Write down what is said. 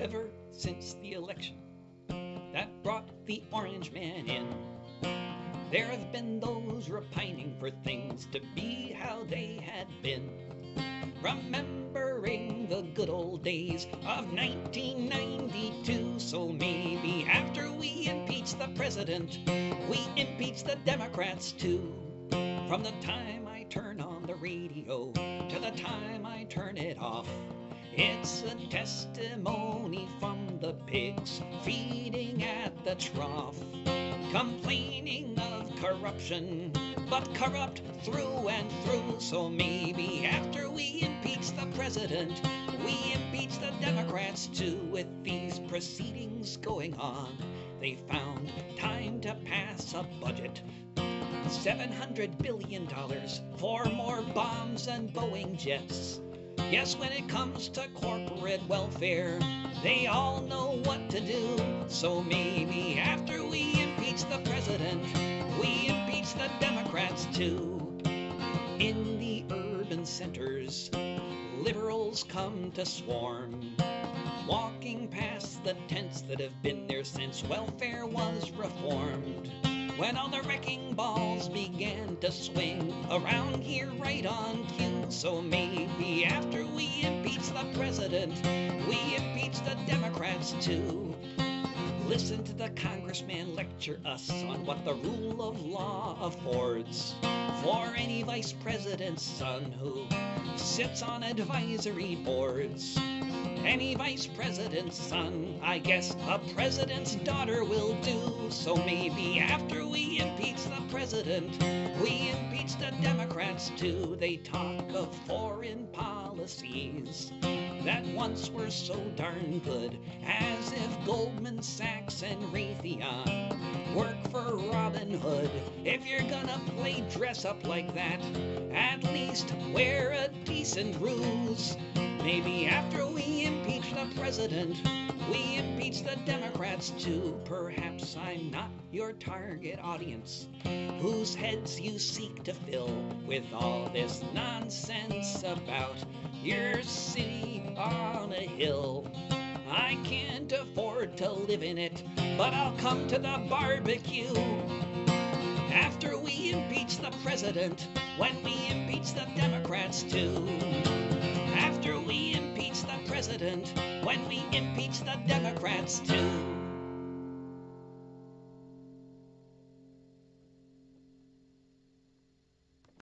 ever since the election that brought the orange man in. There have been those repining for things to be how they had been. Remembering the good old days of 1992. So maybe after we impeach the president, we impeach the Democrats too. From the time I turn on the radio to the time I turn it off, it's a testimony from the pigs feeding at the trough, complaining of corruption, but corrupt through and through. So maybe after we impeach the president, we impeach the Democrats too. With these proceedings going on, they found time to pass a budget. $700 billion for more bombs and Boeing jets. Yes, when it comes to corporate welfare, they all know what to do. So maybe after we impeach the president, we impeach the Democrats too. In the urban centers, liberals come to swarm. Walking past the tents that have been there since welfare was reformed. When all the wrecking balls began to swing around here right on cue. So maybe the president, we impeach the Democrats too. Listen to the congressman lecture us on what the rule of law affords for any vice president's son who sits on advisory boards. Any vice president's son, I guess a president's daughter will do. So maybe after we impeach the president, we Too. They talk of foreign policies that once were so darn good, as if Goldman Sachs and Raytheon work for Robin Hood. If you're gonna play dress up like that, at least wear a decent ruse. Maybe after we impeach the president, we impeach the Democrats too. Perhaps I'm not your target audience, whose heads you seek to fill with all this nonsense about your city on a hill. I can't afford to live in it, but I'll come to the barbecue. After we impeach the president, when we impeach the Democrats too. After we impeach the president, when we impeach the Democrats too.